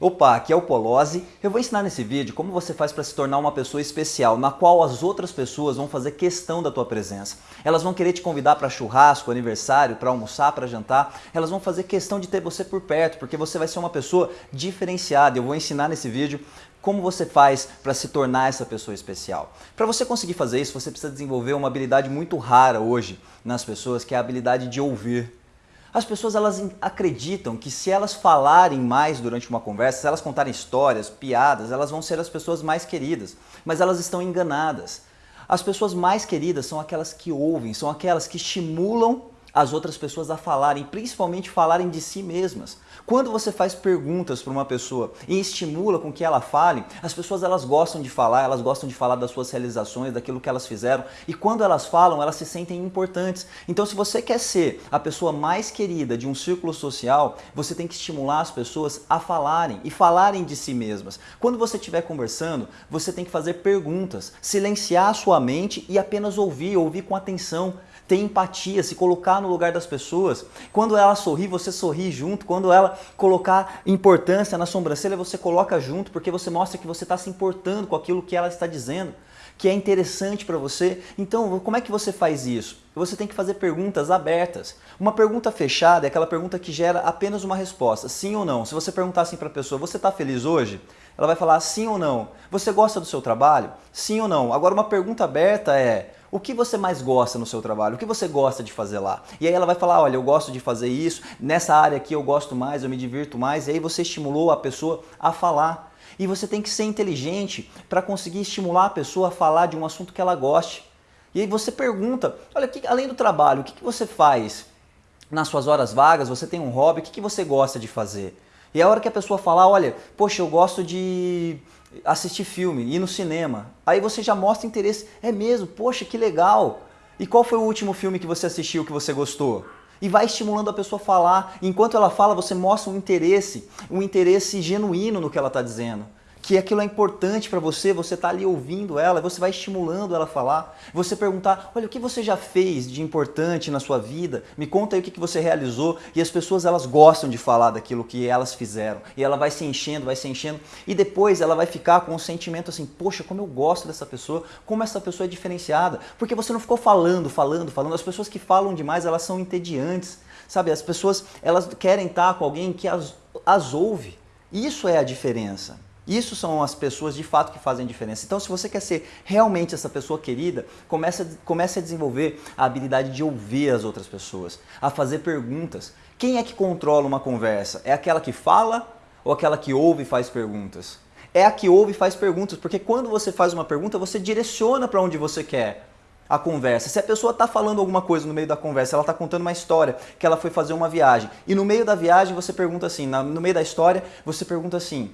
Opa, aqui é o Polozzi. Eu vou ensinar nesse vídeo como você faz para se tornar uma pessoa especial, na qual as outras pessoas vão fazer questão da tua presença. Elas vão querer te convidar para churrasco, aniversário, para almoçar, para jantar. Elas vão fazer questão de ter você por perto, porque você vai ser uma pessoa diferenciada. Eu vou ensinar nesse vídeo como você faz para se tornar essa pessoa especial. Para você conseguir fazer isso, você precisa desenvolver uma habilidade muito rara hoje nas pessoas, que é a habilidade de ouvir. As pessoas elas acreditam que se elas falarem mais durante uma conversa, se elas contarem histórias, piadas, elas vão ser as pessoas mais queridas. Mas elas estão enganadas. As pessoas mais queridas são aquelas que ouvem, são aquelas que estimulam as outras pessoas a falarem, principalmente falarem de si mesmas. Quando você faz perguntas para uma pessoa e estimula com que ela fale, as pessoas elas gostam de falar, elas gostam de falar das suas realizações, daquilo que elas fizeram, e quando elas falam, elas se sentem importantes. Então se você quer ser a pessoa mais querida de um círculo social, você tem que estimular as pessoas a falarem e falarem de si mesmas. Quando você estiver conversando, você tem que fazer perguntas, silenciar a sua mente e apenas ouvir, ouvir com atenção ter empatia, se colocar no lugar das pessoas. Quando ela sorri, você sorri junto. Quando ela colocar importância na sobrancelha, você coloca junto, porque você mostra que você está se importando com aquilo que ela está dizendo, que é interessante para você. Então, como é que você faz isso? Você tem que fazer perguntas abertas. Uma pergunta fechada é aquela pergunta que gera apenas uma resposta, sim ou não. Se você perguntar assim para a pessoa, você está feliz hoje? Ela vai falar sim ou não. Você gosta do seu trabalho? Sim ou não. Agora, uma pergunta aberta é, o que você mais gosta no seu trabalho? O que você gosta de fazer lá? E aí ela vai falar, olha, eu gosto de fazer isso, nessa área aqui eu gosto mais, eu me divirto mais, e aí você estimulou a pessoa a falar. E você tem que ser inteligente para conseguir estimular a pessoa a falar de um assunto que ela goste. E aí você pergunta, olha, que, além do trabalho, o que, que você faz nas suas horas vagas? Você tem um hobby? O que, que você gosta de fazer? E a hora que a pessoa falar, olha, poxa, eu gosto de assistir filme, ir no cinema. Aí você já mostra interesse. É mesmo? Poxa, que legal! E qual foi o último filme que você assistiu que você gostou? E vai estimulando a pessoa a falar. Enquanto ela fala, você mostra um interesse, um interesse genuíno no que ela está dizendo que aquilo é importante para você, você está ali ouvindo ela, você vai estimulando ela a falar, você perguntar, olha, o que você já fez de importante na sua vida? Me conta aí o que, que você realizou. E as pessoas, elas gostam de falar daquilo que elas fizeram. E ela vai se enchendo, vai se enchendo, e depois ela vai ficar com um sentimento assim, poxa, como eu gosto dessa pessoa, como essa pessoa é diferenciada. Porque você não ficou falando, falando, falando. As pessoas que falam demais, elas são entediantes, sabe? As pessoas, elas querem estar com alguém que as, as ouve. Isso é a diferença. Isso são as pessoas de fato que fazem diferença. Então, se você quer ser realmente essa pessoa querida, comece a, comece a desenvolver a habilidade de ouvir as outras pessoas, a fazer perguntas. Quem é que controla uma conversa? É aquela que fala ou aquela que ouve e faz perguntas? É a que ouve e faz perguntas, porque quando você faz uma pergunta, você direciona para onde você quer a conversa. Se a pessoa está falando alguma coisa no meio da conversa, ela está contando uma história, que ela foi fazer uma viagem, e no meio da viagem você pergunta assim, no meio da história, você pergunta assim,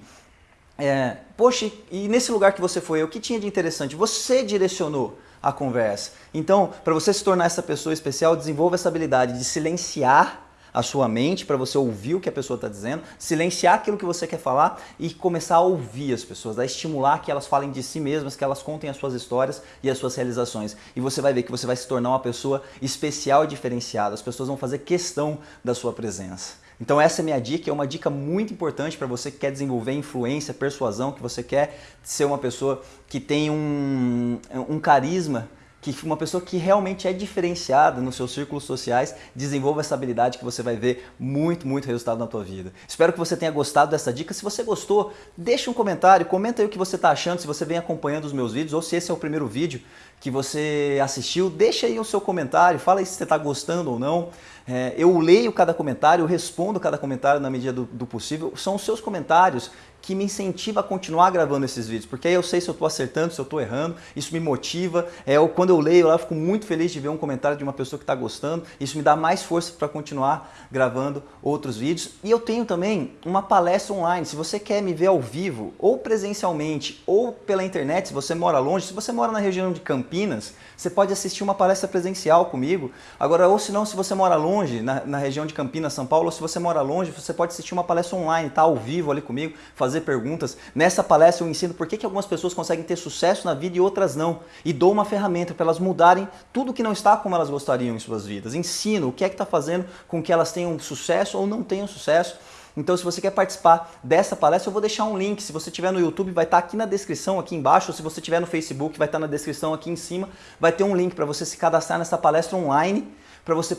é, poxa, e nesse lugar que você foi, o que tinha de interessante? Você direcionou a conversa. Então, para você se tornar essa pessoa especial, desenvolva essa habilidade de silenciar a sua mente para você ouvir o que a pessoa está dizendo, silenciar aquilo que você quer falar e começar a ouvir as pessoas, a estimular que elas falem de si mesmas, que elas contem as suas histórias e as suas realizações. E você vai ver que você vai se tornar uma pessoa especial e diferenciada. As pessoas vão fazer questão da sua presença. Então essa é minha dica, é uma dica muito importante para você que quer desenvolver influência, persuasão, que você quer ser uma pessoa que tem um, um carisma que uma pessoa que realmente é diferenciada nos seus círculos sociais desenvolva essa habilidade que você vai ver muito, muito resultado na tua vida. Espero que você tenha gostado dessa dica. Se você gostou, deixa um comentário, comenta aí o que você está achando, se você vem acompanhando os meus vídeos ou se esse é o primeiro vídeo que você assistiu, deixa aí o seu comentário, fala aí se você está gostando ou não. É, eu leio cada comentário, eu respondo cada comentário na medida do, do possível. São os seus comentários que me incentiva a continuar gravando esses vídeos, porque aí eu sei se eu estou acertando, se eu estou errando, isso me motiva. É, eu, quando eu leio lá, eu fico muito feliz de ver um comentário de uma pessoa que está gostando, isso me dá mais força para continuar gravando outros vídeos. E eu tenho também uma palestra online, se você quer me ver ao vivo, ou presencialmente, ou pela internet, se você mora longe, se você mora na região de Campinas, você pode assistir uma palestra presencial comigo. Agora, ou se não, se você mora longe, na, na região de Campinas, São Paulo, ou se você mora longe, você pode assistir uma palestra online, tá ao vivo ali comigo, fazer fazer perguntas. Nessa palestra eu ensino por que, que algumas pessoas conseguem ter sucesso na vida e outras não. E dou uma ferramenta para elas mudarem tudo que não está como elas gostariam em suas vidas. Ensino o que é que está fazendo com que elas tenham sucesso ou não tenham sucesso. Então se você quer participar dessa palestra, eu vou deixar um link. Se você tiver no YouTube, vai estar aqui na descrição, aqui embaixo. Ou se você tiver no Facebook, vai estar na descrição aqui em cima. Vai ter um link para você se cadastrar nessa palestra online, para você,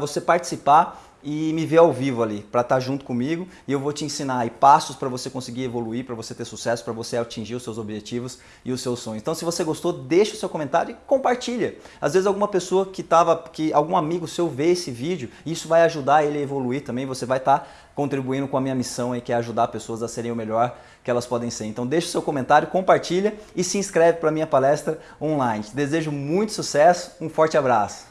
você participar e me ver ao vivo ali, para estar tá junto comigo e eu vou te ensinar aí passos para você conseguir evoluir, para você ter sucesso, para você atingir os seus objetivos e os seus sonhos. Então, se você gostou, deixa o seu comentário e compartilha. Às vezes alguma pessoa que tava, que algum amigo seu vê esse vídeo, isso vai ajudar ele a evoluir também, você vai estar tá contribuindo com a minha missão aí, que é ajudar pessoas a serem o melhor que elas podem ser. Então, deixa o seu comentário, compartilha e se inscreve para minha palestra online. Te desejo muito sucesso, um forte abraço.